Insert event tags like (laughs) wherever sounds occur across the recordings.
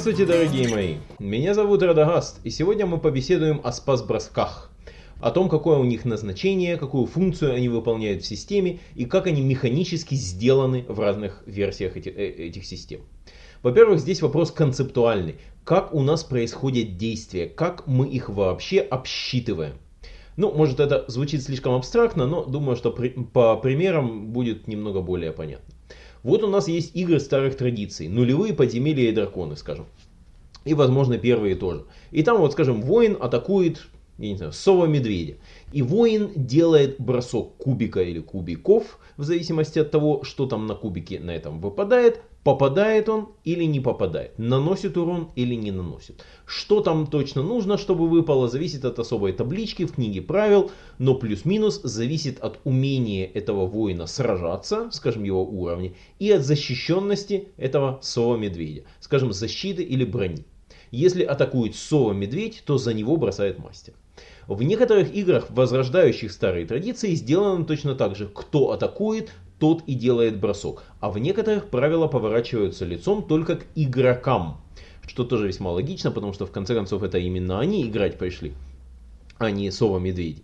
Здравствуйте, дорогие мои! Меня зовут Радагаст, и сегодня мы побеседуем о спас-бросках. О том, какое у них назначение, какую функцию они выполняют в системе и как они механически сделаны в разных версиях эти, э, этих систем. Во-первых, здесь вопрос концептуальный. Как у нас происходят действия, как мы их вообще обсчитываем. Ну, может это звучит слишком абстрактно, но думаю, что при, по примерам будет немного более понятно. Вот у нас есть игры старых традиций, нулевые подземелья и драконы, скажем. И, возможно, первые тоже. И там, вот, скажем, воин атакует, я не знаю, сова-медведя. И воин делает бросок кубика или кубиков, в зависимости от того, что там на кубике на этом выпадает, попадает он или не попадает, наносит урон или не наносит. Что там точно нужно, чтобы выпало, зависит от особой таблички в книге правил, но плюс-минус зависит от умения этого воина сражаться, скажем его уровня, и от защищенности этого сова-медведя, скажем защиты или брони. Если атакует сова-медведь, то за него бросает мастер. В некоторых играх, возрождающих старые традиции, сделано точно так же. Кто атакует, тот и делает бросок. А в некоторых правила поворачиваются лицом только к игрокам. Что тоже весьма логично, потому что в конце концов это именно они играть пришли, а не сова-медведи.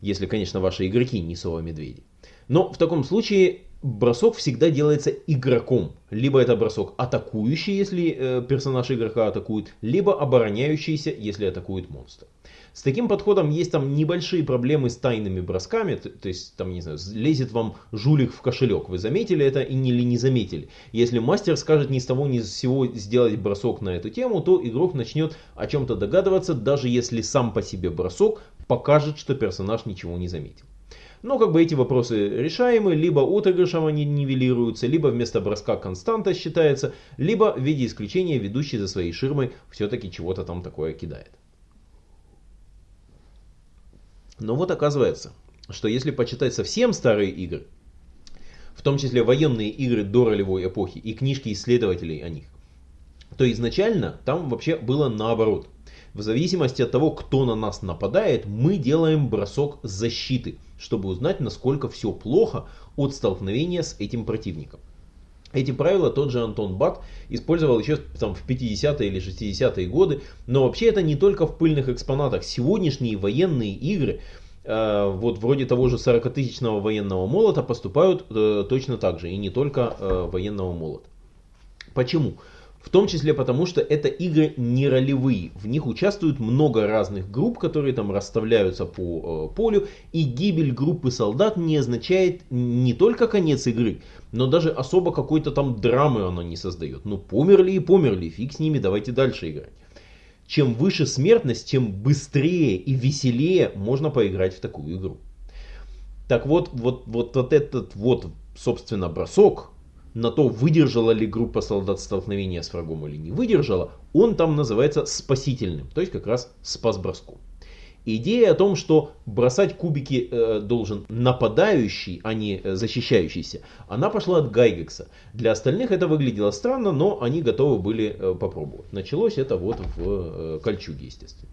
Если, конечно, ваши игроки не сова-медведи. Но в таком случае бросок всегда делается игроком. Либо это бросок атакующий, если э, персонаж игрока атакует, либо обороняющийся, если атакует монстр. С таким подходом есть там небольшие проблемы с тайными бросками, то, есть там, не знаю, лезет вам жулик в кошелек. Вы заметили это или не заметили. Если мастер скажет ни с того ни с сего сделать бросок на эту тему, то игрок начнет о чем-то догадываться, даже если сам по себе бросок покажет, что персонаж ничего не заметил. Но как бы эти вопросы решаемы, либо отыгрышем они нивелируются, либо вместо броска константа считается, либо в виде исключения ведущий за своей ширмой все-таки чего-то там такое кидает. Но вот оказывается, что если почитать совсем старые игры, в том числе военные игры до ролевой эпохи и книжки исследователей о них, то изначально там вообще было наоборот. В зависимости от того, кто на нас нападает, мы делаем бросок защиты, чтобы узнать, насколько все плохо от столкновения с этим противником. Эти правила тот же Антон Бат использовал еще там, в 50-е или 60-е годы, но вообще это не только в пыльных экспонатах. Сегодняшние военные игры, э, вот вроде того же 40-тысячного военного молота, поступают э, точно так же, и не только э, военного молота. Почему? В том числе потому, что это игры не ролевые. В них участвуют много разных групп, которые там расставляются по э, полю. И гибель группы солдат не означает не только конец игры, но даже особо какой-то там драмы она не создает. Ну померли и померли, фиг с ними, давайте дальше играть. Чем выше смертность, тем быстрее и веселее можно поиграть в такую игру. Так вот, вот, вот, вот этот вот, собственно, бросок, на то, выдержала ли группа солдат столкновения с врагом или не выдержала, он там называется спасительным, то есть как раз спас броском. Идея о том, что бросать кубики э, должен нападающий, а не э, защищающийся, она пошла от Гайгекса. Для остальных это выглядело странно, но они готовы были э, попробовать. Началось это вот в э, Кольчуге, естественно.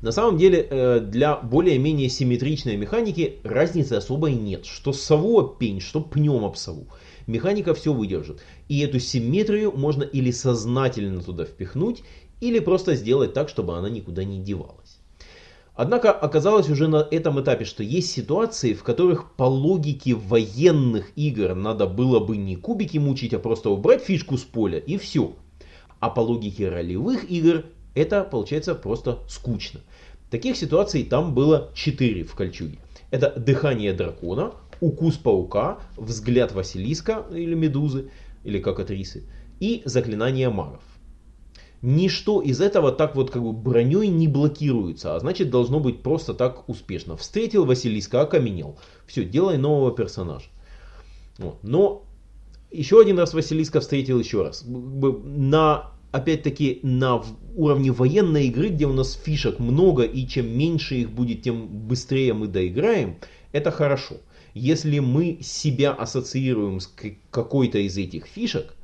На самом деле, э, для более-менее симметричной механики разницы особой нет. Что сову пень, что пнем об сову механика все выдержит. И эту симметрию можно или сознательно туда впихнуть, или просто сделать так, чтобы она никуда не девалась. Однако оказалось уже на этом этапе, что есть ситуации, в которых по логике военных игр надо было бы не кубики мучить, а просто убрать фишку с поля и все. А по логике ролевых игр это получается просто скучно. Таких ситуаций там было 4 в Кольчуге. Это дыхание дракона, укус паука, взгляд Василиска или Медузы, или как актрисы, и заклинание магов. Ничто из этого так вот как бы броней не блокируется, а значит должно быть просто так успешно. Встретил Василиска, окаменел. Все, делай нового персонажа. Вот. Но еще один раз Василиска встретил еще раз. На, опять-таки, на уровне военной игры, где у нас фишек много, и чем меньше их будет, тем быстрее мы доиграем, это хорошо. Если мы себя ассоциируем с какой-то из этих фишек,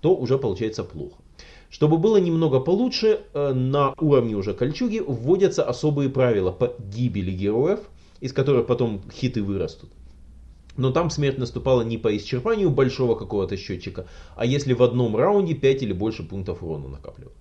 то уже получается плохо. Чтобы было немного получше, э, на уровне уже кольчуги вводятся особые правила по гибели героев, из которых потом хиты вырастут. Но там смерть наступала не по исчерпанию большого какого-то счетчика, а если в одном раунде 5 или больше пунктов урона накапливалось.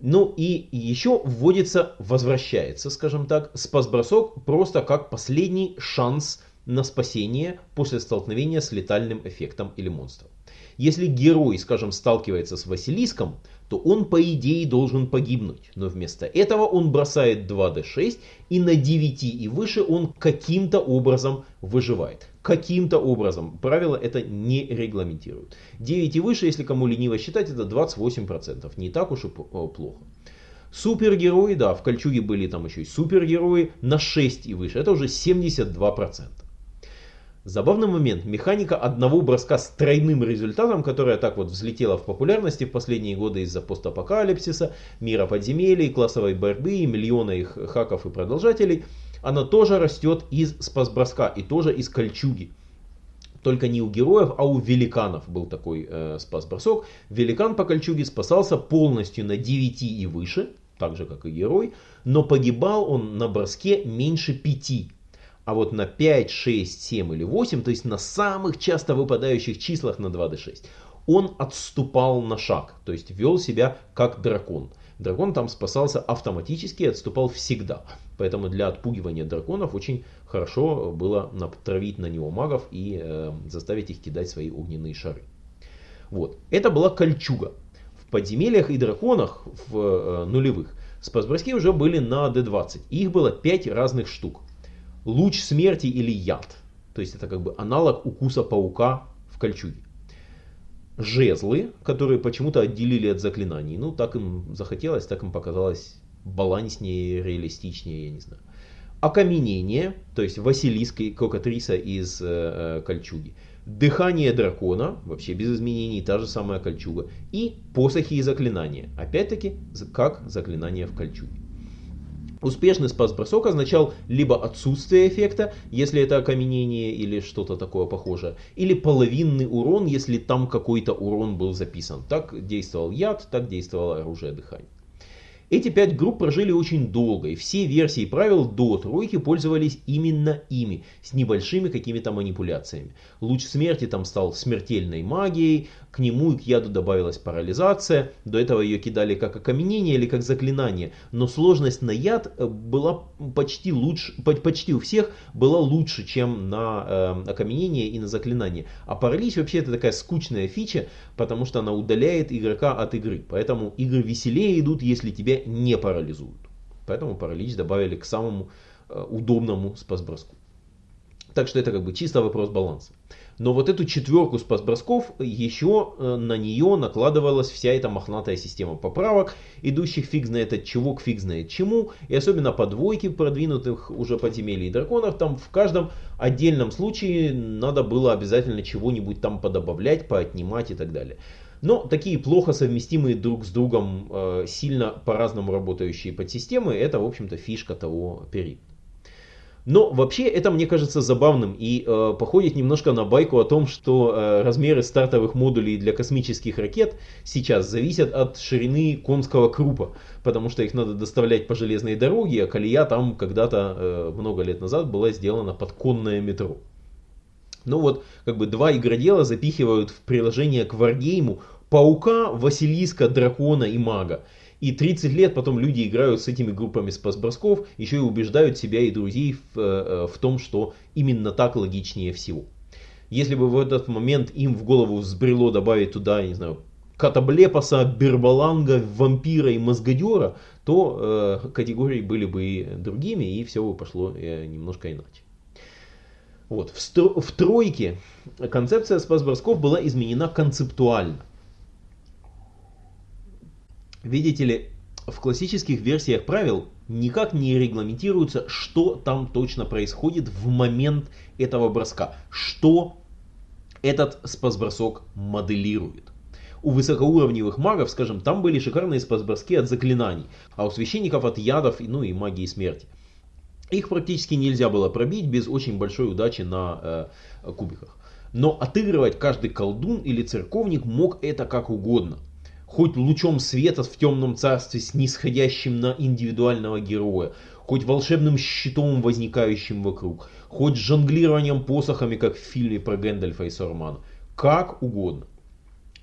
Ну и еще вводится, возвращается, скажем так, спас-бросок просто как последний шанс на спасение после столкновения с летальным эффектом или монстром. Если герой, скажем, сталкивается с Василиском, то он по идее должен погибнуть. Но вместо этого он бросает 2d6 и на 9 и выше он каким-то образом выживает. Каким-то образом. Правила это не регламентируют. 9 и выше, если кому лениво считать, это 28%. Не так уж и плохо. Супергерои, да, в Кольчуге были там еще и супергерои на 6 и выше. Это уже 72%. Забавный момент. Механика одного броска с тройным результатом, которая так вот взлетела в популярности в последние годы из-за постапокалипсиса, мира подземелий, классовой борьбы, и миллиона их хаков и продолжателей, она тоже растет из спас-броска и тоже из кольчуги. Только не у героев, а у великанов был такой э, спас-бросок. Великан по кольчуге спасался полностью на 9 и выше, так же как и герой, но погибал он на броске меньше 5 а вот на 5, 6, 7 или 8, то есть на самых часто выпадающих числах на 2d6, он отступал на шаг, то есть вел себя как дракон. Дракон там спасался автоматически и отступал всегда. Поэтому для отпугивания драконов очень хорошо было натравить на него магов и э, заставить их кидать свои огненные шары. Вот. Это была кольчуга. В подземельях и драконах в э, нулевых спасброски уже были на d20. Их было 5 разных штук луч смерти или яд. То есть это как бы аналог укуса паука в кольчуге. Жезлы, которые почему-то отделили от заклинаний. Ну, так им захотелось, так им показалось баланснее, реалистичнее, я не знаю. Окаменение, то есть Василиск и Кокатриса из э, э, кольчуги. Дыхание дракона, вообще без изменений, та же самая кольчуга. И посохи и заклинания, опять-таки, как заклинание в кольчуге. Успешный спас-бросок означал либо отсутствие эффекта, если это окаменение или что-то такое похожее, или половинный урон, если там какой-то урон был записан. Так действовал яд, так действовало оружие дыхания. Эти пять групп прожили очень долго, и все версии правил до тройки пользовались именно ими, с небольшими какими-то манипуляциями. Луч смерти там стал смертельной магией, к нему и к яду добавилась парализация, до этого ее кидали как окаменение или как заклинание, но сложность на яд э, была почти, лучше, почти у всех была лучше, чем на э, окаменение и на заклинание. А паралич вообще это такая скучная фича, потому что она удаляет игрока от игры, поэтому игры веселее идут, если тебя не парализуют. Поэтому паралич добавили к самому э, удобному спас-броску. Так что это как бы чисто вопрос баланса. Но вот эту четверку спас-бросков, еще э, на нее накладывалась вся эта мохнатая система поправок, идущих фиг знает от чего к фиг знает чему. И особенно по двойке продвинутых уже подземелий и драконов, там в каждом отдельном случае надо было обязательно чего-нибудь там подобавлять, поотнимать и так далее. Но такие плохо совместимые друг с другом, э, сильно по-разному работающие подсистемы, это, в общем-то, фишка того периода. Но вообще это мне кажется забавным и э, походит немножко на байку о том, что э, размеры стартовых модулей для космических ракет сейчас зависят от ширины конского крупа, потому что их надо доставлять по железной дороге, а колея там когда-то э, много лет назад была сделана под конное метро. Ну вот, как бы два игродела запихивают в приложение к Варгейму паука, Василиска, дракона и мага. И 30 лет потом люди играют с этими группами спас-бросков, еще и убеждают себя и друзей в, э, в том, что именно так логичнее всего. Если бы в этот момент им в голову взбрело добавить туда, не знаю, Катаблепаса, Бербаланга, Вампира и Мозгодера, то э, категории были бы другими, и все бы пошло э, немножко иначе. Вот. В, стро в тройке концепция спас-бросков была изменена концептуально. Видите ли, в классических версиях правил никак не регламентируется, что там точно происходит в момент этого броска, что этот спас-бросок моделирует. У высокоуровневых магов, скажем, там были шикарные спас-броски от заклинаний, а у священников от ядов ну и магии смерти. Их практически нельзя было пробить без очень большой удачи на э, кубиках. Но отыгрывать каждый колдун или церковник мог это как угодно. Хоть лучом света в темном царстве, снисходящим на индивидуального героя, хоть волшебным щитом, возникающим вокруг, хоть жонглированием посохами, как в фильме про Гэндальфа и Саурмана. Как угодно.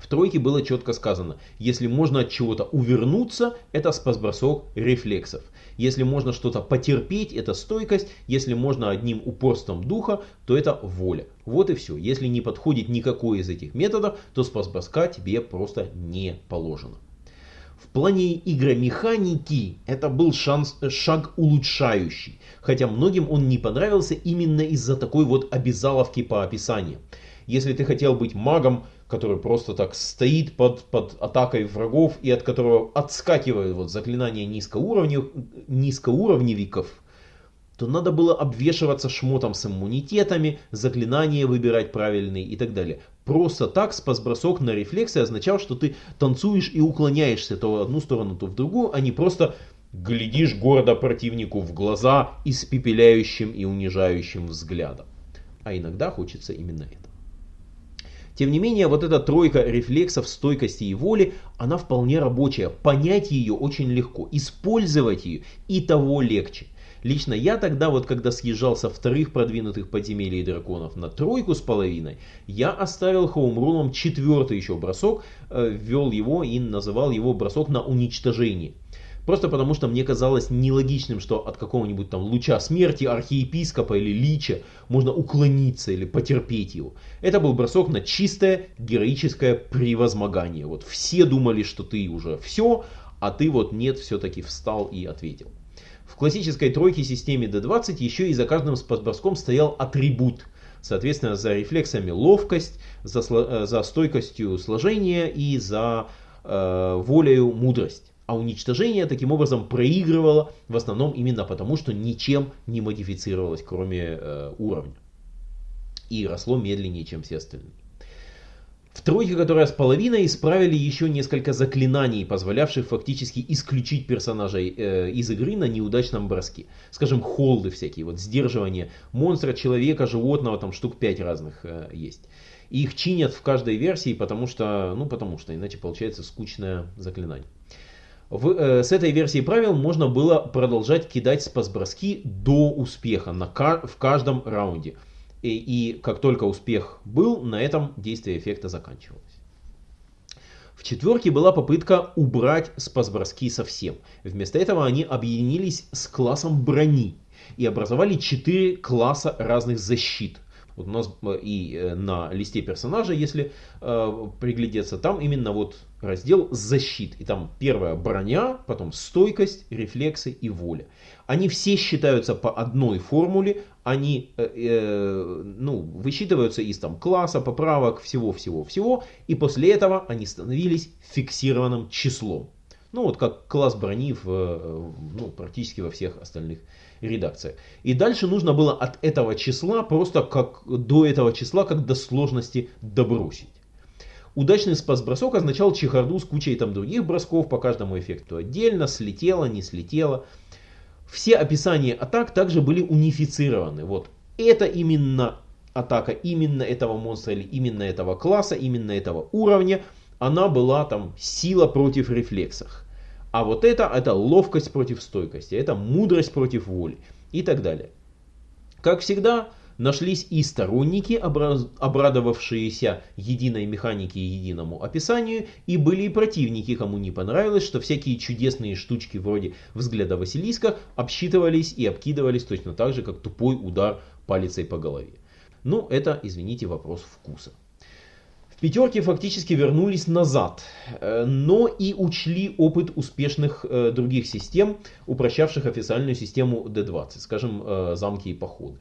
В тройке было четко сказано, если можно от чего-то увернуться, это спасбросок рефлексов. Если можно что-то потерпеть, это стойкость. Если можно одним упорством духа, то это воля. Вот и все. Если не подходит никакой из этих методов, то спасброска тебе просто не положено. В плане игромеханики это был шанс, шаг улучшающий, хотя многим он не понравился именно из-за такой вот обязаловки по описанию. Если ты хотел быть магом, который просто так стоит под, под атакой врагов и от которого отскакивают вот заклинания низкоуровнев, низкоуровневиков, то надо было обвешиваться шмотом с иммунитетами, заклинания выбирать правильные и так далее. Просто так спас-бросок на рефлексы означал, что ты танцуешь и уклоняешься то в одну сторону, то в другую, а не просто глядишь гордо противнику в глаза испепеляющим и унижающим взглядом. А иногда хочется именно это. Тем не менее, вот эта тройка рефлексов, стойкости и воли, она вполне рабочая. Понять ее очень легко, использовать ее и того легче. Лично я тогда, вот когда съезжал со вторых продвинутых подземелий драконов на тройку с половиной, я оставил хоумруном четвертый еще бросок, э, ввел его и называл его бросок на уничтожение. Просто потому, что мне казалось нелогичным, что от какого-нибудь там луча смерти архиепископа или лича можно уклониться или потерпеть его. Это был бросок на чистое героическое превозмогание. Вот все думали, что ты уже все, а ты вот нет, все-таки встал и ответил. В классической тройке системе D20 еще и за каждым спасброском стоял атрибут. Соответственно, за рефлексами ловкость, за, э, за стойкостью сложения и за э, волею мудрость. А уничтожение таким образом проигрывало в основном именно потому, что ничем не модифицировалось, кроме э, уровня. И росло медленнее, чем все остальные. В тройке, которая с половиной, исправили еще несколько заклинаний, позволявших фактически исключить персонажей э, из игры на неудачном броске. Скажем, холды всякие, вот сдерживание монстра, человека, животного, там штук 5 разных э, есть. Их чинят в каждой версии, потому что, ну потому что, иначе получается скучное заклинание. В, э, с этой версии правил можно было продолжать кидать спас-броски до успеха на, в каждом раунде. И, и как только успех был, на этом действие эффекта заканчивалось. В четверке была попытка убрать спас-броски совсем. Вместо этого они объединились с классом брони и образовали четыре класса разных защит. Вот у нас э, и э, на листе персонажа, если э, приглядеться, там именно вот раздел защит. И там первая броня, потом стойкость, рефлексы и воля. Они все считаются по одной формуле, они э, э, ну, высчитываются из там, класса, поправок, всего-всего-всего. И после этого они становились фиксированным числом. Ну вот как класс брони в, э, ну, практически во всех остальных редакциях. И дальше нужно было от этого числа просто как до этого числа, как до сложности добросить. Удачный спас-бросок означал чехарду с кучей там других бросков по каждому эффекту отдельно, слетело, не слетело. Все описания атак также были унифицированы. Вот это именно атака именно этого монстра или именно этого класса, именно этого уровня. Она была там сила против рефлексов. А вот это, это ловкость против стойкости, это мудрость против воли и так далее. Как всегда, нашлись и сторонники, обрадовавшиеся единой механике и единому описанию, и были и противники, кому не понравилось, что всякие чудесные штучки вроде взгляда Василиска обсчитывались и обкидывались точно так же, как тупой удар палицей по голове. Ну, это, извините, вопрос вкуса пятерки фактически вернулись назад, э, но и учли опыт успешных э, других систем, упрощавших официальную систему D20, скажем, э, замки и походы.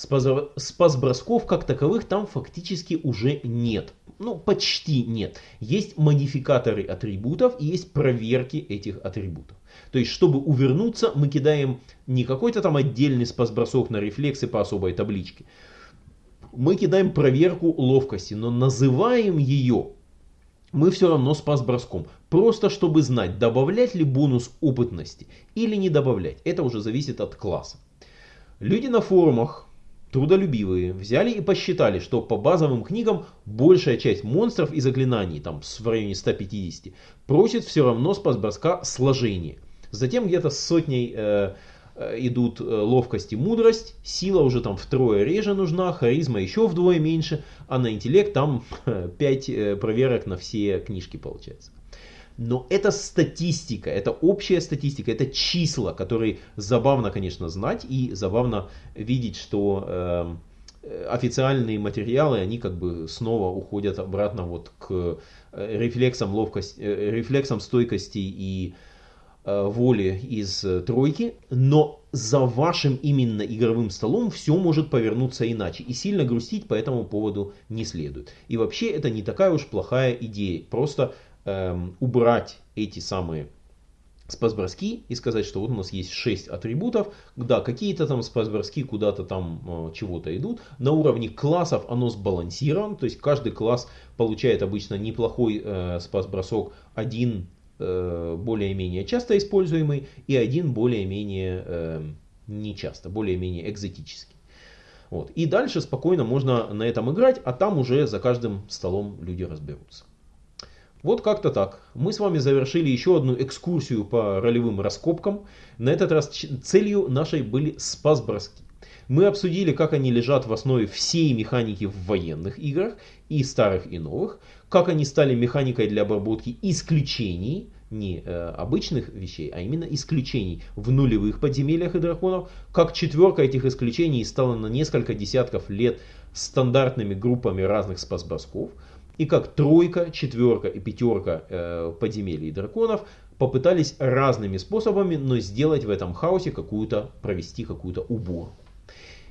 Спас-бросков как таковых там фактически уже нет. Ну, почти нет. Есть модификаторы атрибутов и есть проверки этих атрибутов. То есть, чтобы увернуться, мы кидаем не какой-то там отдельный спас-бросок на рефлексы по особой табличке, мы кидаем проверку ловкости, но называем ее мы все равно спас броском. Просто чтобы знать, добавлять ли бонус опытности или не добавлять. Это уже зависит от класса. Люди на форумах, трудолюбивые, взяли и посчитали, что по базовым книгам большая часть монстров и заклинаний, там в районе 150, просит все равно спас броска сложение. Затем где-то с сотней э, идут ловкость и мудрость, сила уже там втрое реже нужна, харизма еще вдвое меньше, а на интеллект там (laughs) 5 проверок на все книжки получается. Но это статистика, это общая статистика, это числа, которые забавно, конечно, знать и забавно видеть, что э, официальные материалы, они как бы снова уходят обратно вот к э, рефлексам ловкости, э, рефлексам стойкости и э, воли из тройки, но за вашим именно игровым столом все может повернуться иначе. И сильно грустить по этому поводу не следует. И вообще это не такая уж плохая идея. Просто эм, убрать эти самые спасброски и сказать, что вот у нас есть 6 атрибутов, да, какие-то там спасброски куда-то там э, чего-то идут. На уровне классов оно сбалансировано, то есть каждый класс получает обычно неплохой э, спасбросок, один э, более-менее часто используемый и один более-менее нечасто, более-менее экзотический. Вот. И дальше спокойно можно на этом играть, а там уже за каждым столом люди разберутся. Вот как-то так. Мы с вами завершили еще одну экскурсию по ролевым раскопкам. На этот раз целью нашей были спас-броски. Мы обсудили, как они лежат в основе всей механики в военных играх, и старых, и новых, как они стали механикой для обработки исключений, не э, обычных вещей, а именно исключений в нулевых подземельях и драконов, как четверка этих исключений стала на несколько десятков лет стандартными группами разных спас-бросков, и как тройка, четверка и пятерка э, подземелий драконов попытались разными способами, но сделать в этом хаосе какую-то, провести какую-то уборку.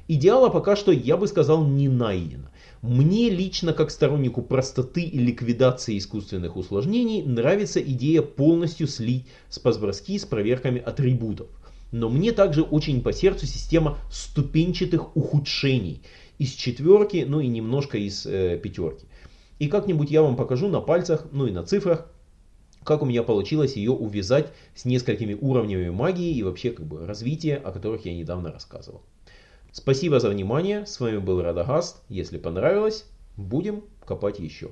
Идеала пока что, я бы сказал, не найдено. Мне лично, как стороннику простоты и ликвидации искусственных усложнений, нравится идея полностью слить спасброски с проверками атрибутов. Но мне также очень по сердцу система ступенчатых ухудшений из четверки, ну и немножко из э, пятерки. И как-нибудь я вам покажу на пальцах, ну и на цифрах, как у меня получилось ее увязать с несколькими уровнями магии и вообще как бы развития, о которых я недавно рассказывал. Спасибо за внимание, с вами был Радагаст, если понравилось, будем копать еще.